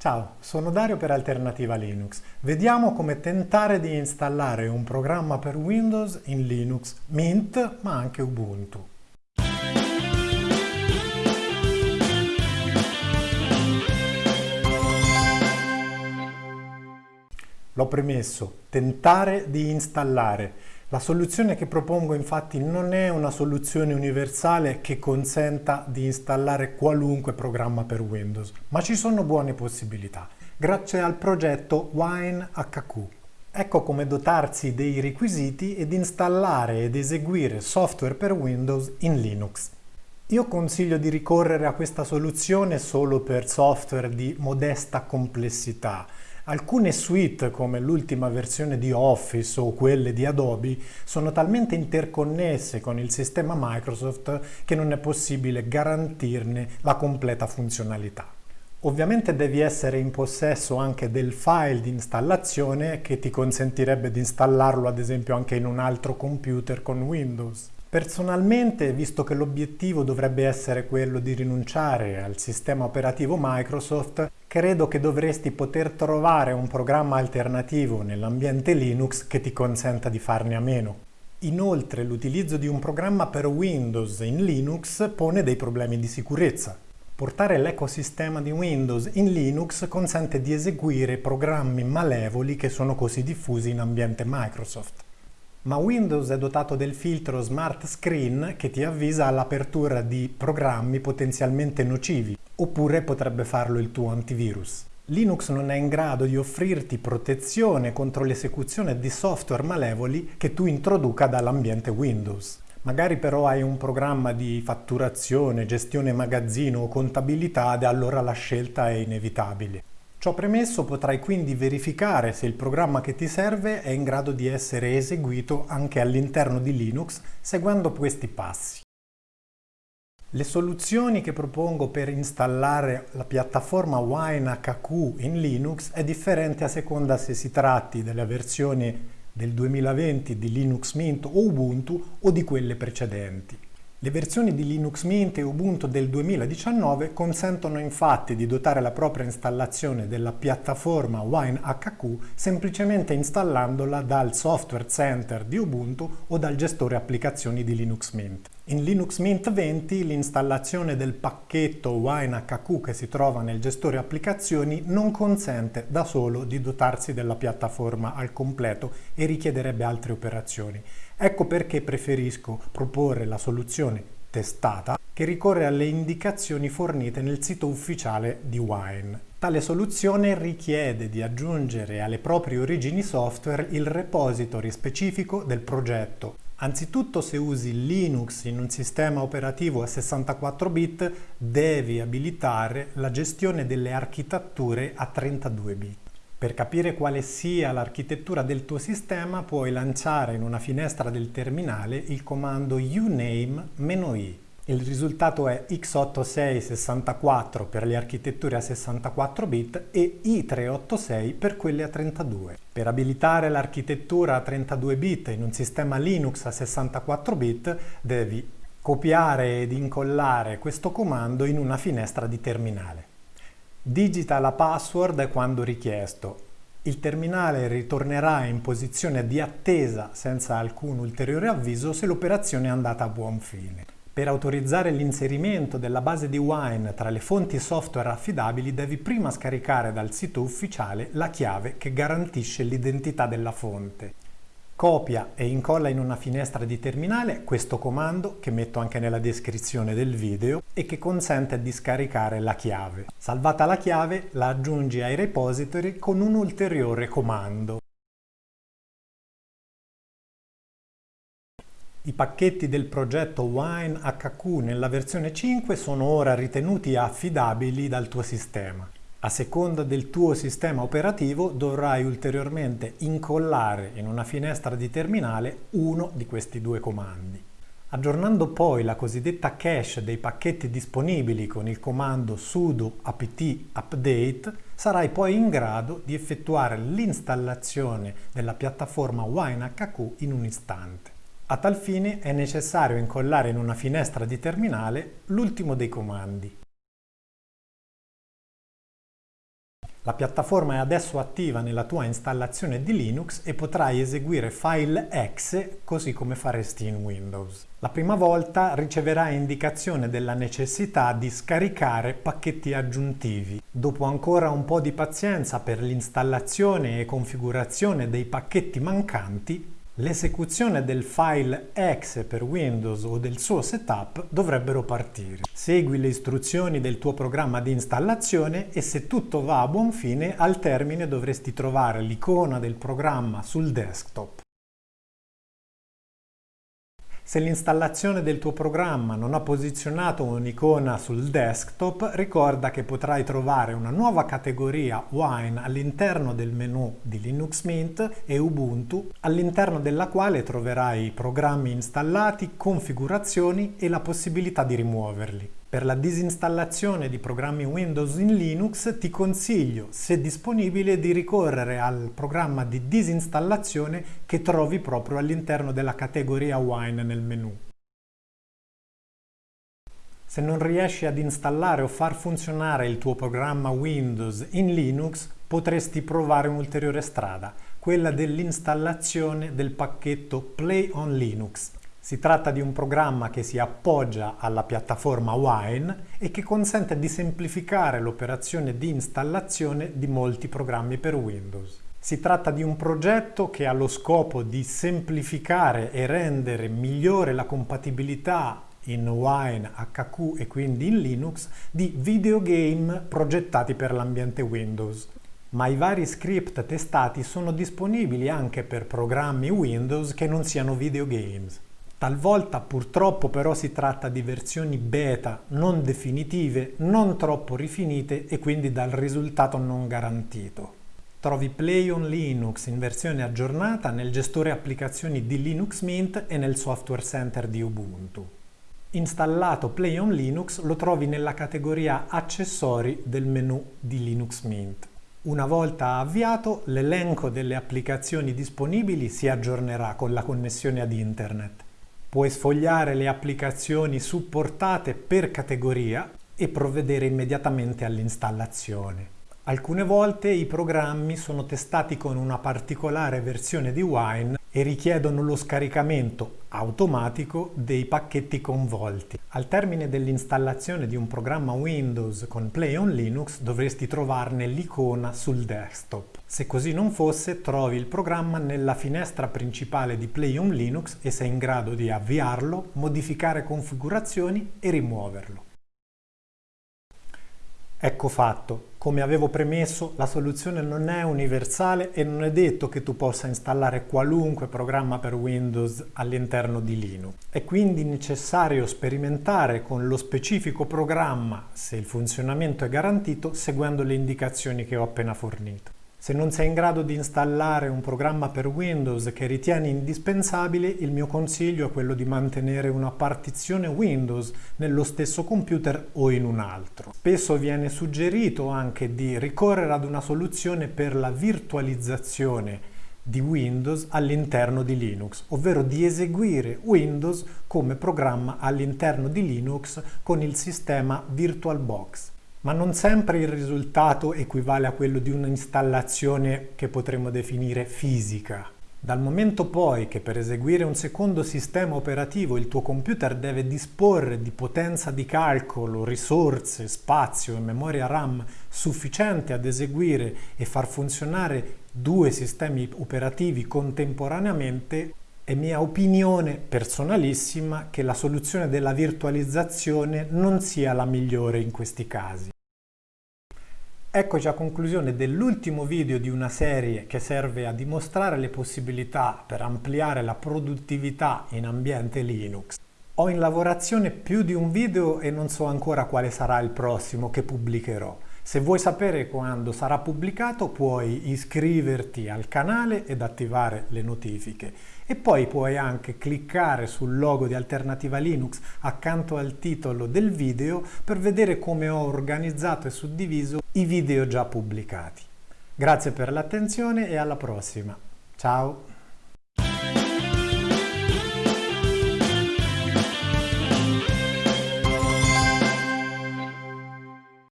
Ciao, sono Dario per Alternativa Linux. Vediamo come tentare di installare un programma per Windows in Linux, Mint, ma anche Ubuntu. L'ho premesso, tentare di installare. La soluzione che propongo infatti non è una soluzione universale che consenta di installare qualunque programma per Windows, ma ci sono buone possibilità, grazie al progetto WineHQ. Ecco come dotarsi dei requisiti ed installare ed eseguire software per Windows in Linux. Io consiglio di ricorrere a questa soluzione solo per software di modesta complessità, Alcune suite come l'ultima versione di Office o quelle di Adobe sono talmente interconnesse con il sistema Microsoft che non è possibile garantirne la completa funzionalità. Ovviamente devi essere in possesso anche del file di installazione che ti consentirebbe di installarlo ad esempio anche in un altro computer con Windows. Personalmente, visto che l'obiettivo dovrebbe essere quello di rinunciare al sistema operativo Microsoft, credo che dovresti poter trovare un programma alternativo nell'ambiente Linux che ti consenta di farne a meno. Inoltre l'utilizzo di un programma per Windows in Linux pone dei problemi di sicurezza. Portare l'ecosistema di Windows in Linux consente di eseguire programmi malevoli che sono così diffusi in ambiente Microsoft ma Windows è dotato del filtro Smart Screen che ti avvisa all'apertura di programmi potenzialmente nocivi, oppure potrebbe farlo il tuo antivirus. Linux non è in grado di offrirti protezione contro l'esecuzione di software malevoli che tu introduca dall'ambiente Windows. Magari però hai un programma di fatturazione, gestione magazzino o contabilità ed allora la scelta è inevitabile. Ciò premesso potrai quindi verificare se il programma che ti serve è in grado di essere eseguito anche all'interno di Linux seguendo questi passi. Le soluzioni che propongo per installare la piattaforma WineHQ in Linux è differente a seconda se si tratti della versione del 2020 di Linux Mint o Ubuntu o di quelle precedenti. Le versioni di Linux Mint e Ubuntu del 2019 consentono infatti di dotare la propria installazione della piattaforma WineHQ semplicemente installandola dal Software Center di Ubuntu o dal gestore applicazioni di Linux Mint. In Linux Mint 20 l'installazione del pacchetto WineHQ che si trova nel gestore applicazioni non consente da solo di dotarsi della piattaforma al completo e richiederebbe altre operazioni. Ecco perché preferisco proporre la soluzione testata che ricorre alle indicazioni fornite nel sito ufficiale di Wine. Tale soluzione richiede di aggiungere alle proprie origini software il repository specifico del progetto. Anzitutto se usi Linux in un sistema operativo a 64 bit devi abilitare la gestione delle architetture a 32 bit. Per capire quale sia l'architettura del tuo sistema puoi lanciare in una finestra del terminale il comando uname-i. Il risultato è x86-64 per le architetture a 64 bit e i386 per quelle a 32. Per abilitare l'architettura a 32 bit in un sistema Linux a 64 bit devi copiare ed incollare questo comando in una finestra di terminale. Digita la password quando richiesto. Il terminale ritornerà in posizione di attesa senza alcun ulteriore avviso se l'operazione è andata a buon fine. Per autorizzare l'inserimento della base di Wine tra le fonti software affidabili devi prima scaricare dal sito ufficiale la chiave che garantisce l'identità della fonte. Copia e incolla in una finestra di terminale questo comando che metto anche nella descrizione del video e che consente di scaricare la chiave. Salvata la chiave la aggiungi ai repository con un ulteriore comando. I pacchetti del progetto WineHQ nella versione 5 sono ora ritenuti affidabili dal tuo sistema. A seconda del tuo sistema operativo dovrai ulteriormente incollare in una finestra di terminale uno di questi due comandi. Aggiornando poi la cosiddetta cache dei pacchetti disponibili con il comando sudo apt update, sarai poi in grado di effettuare l'installazione della piattaforma WineHQ in un istante. A tal fine è necessario incollare in una finestra di terminale l'ultimo dei comandi, La piattaforma è adesso attiva nella tua installazione di Linux e potrai eseguire file exe così come faresti in Windows. La prima volta riceverai indicazione della necessità di scaricare pacchetti aggiuntivi. Dopo ancora un po' di pazienza per l'installazione e configurazione dei pacchetti mancanti, L'esecuzione del file exe per Windows o del suo setup dovrebbero partire. Segui le istruzioni del tuo programma di installazione e se tutto va a buon fine, al termine dovresti trovare l'icona del programma sul desktop. Se l'installazione del tuo programma non ha posizionato un'icona sul desktop, ricorda che potrai trovare una nuova categoria Wine all'interno del menu di Linux Mint e Ubuntu, all'interno della quale troverai programmi installati, configurazioni e la possibilità di rimuoverli. Per la disinstallazione di programmi Windows in Linux ti consiglio, se disponibile, di ricorrere al programma di disinstallazione che trovi proprio all'interno della categoria Wine nel menu. Se non riesci ad installare o far funzionare il tuo programma Windows in Linux, potresti provare un'ulteriore strada, quella dell'installazione del pacchetto Play on Linux. Si tratta di un programma che si appoggia alla piattaforma Wine e che consente di semplificare l'operazione di installazione di molti programmi per Windows. Si tratta di un progetto che ha lo scopo di semplificare e rendere migliore la compatibilità in Wine, HQ e quindi in Linux di videogame progettati per l'ambiente Windows. Ma i vari script testati sono disponibili anche per programmi Windows che non siano videogames. Talvolta purtroppo però si tratta di versioni beta non definitive, non troppo rifinite e quindi dal risultato non garantito. Trovi Play on Linux in versione aggiornata nel gestore applicazioni di Linux Mint e nel Software Center di Ubuntu. Installato Play on Linux lo trovi nella categoria Accessori del menu di Linux Mint. Una volta avviato, l'elenco delle applicazioni disponibili si aggiornerà con la connessione ad Internet. Puoi sfogliare le applicazioni supportate per categoria e provvedere immediatamente all'installazione. Alcune volte i programmi sono testati con una particolare versione di Wine e richiedono lo scaricamento automatico dei pacchetti convolti. Al termine dell'installazione di un programma Windows con Play on Linux dovresti trovarne l'icona sul desktop. Se così non fosse, trovi il programma nella finestra principale di Play on Linux e sei in grado di avviarlo, modificare configurazioni e rimuoverlo. Ecco fatto, come avevo premesso, la soluzione non è universale e non è detto che tu possa installare qualunque programma per Windows all'interno di Linux. È quindi necessario sperimentare con lo specifico programma, se il funzionamento è garantito, seguendo le indicazioni che ho appena fornito. Se non sei in grado di installare un programma per Windows che ritieni indispensabile, il mio consiglio è quello di mantenere una partizione Windows nello stesso computer o in un altro. Spesso viene suggerito anche di ricorrere ad una soluzione per la virtualizzazione di Windows all'interno di Linux, ovvero di eseguire Windows come programma all'interno di Linux con il sistema VirtualBox ma non sempre il risultato equivale a quello di un'installazione che potremmo definire fisica. Dal momento poi che per eseguire un secondo sistema operativo il tuo computer deve disporre di potenza di calcolo, risorse, spazio e memoria RAM sufficiente ad eseguire e far funzionare due sistemi operativi contemporaneamente, è mia opinione personalissima che la soluzione della virtualizzazione non sia la migliore in questi casi. Eccoci a conclusione dell'ultimo video di una serie che serve a dimostrare le possibilità per ampliare la produttività in ambiente Linux. Ho in lavorazione più di un video e non so ancora quale sarà il prossimo che pubblicherò. Se vuoi sapere quando sarà pubblicato puoi iscriverti al canale ed attivare le notifiche e poi puoi anche cliccare sul logo di Alternativa Linux accanto al titolo del video per vedere come ho organizzato e suddiviso i video già pubblicati. Grazie per l'attenzione e alla prossima. Ciao!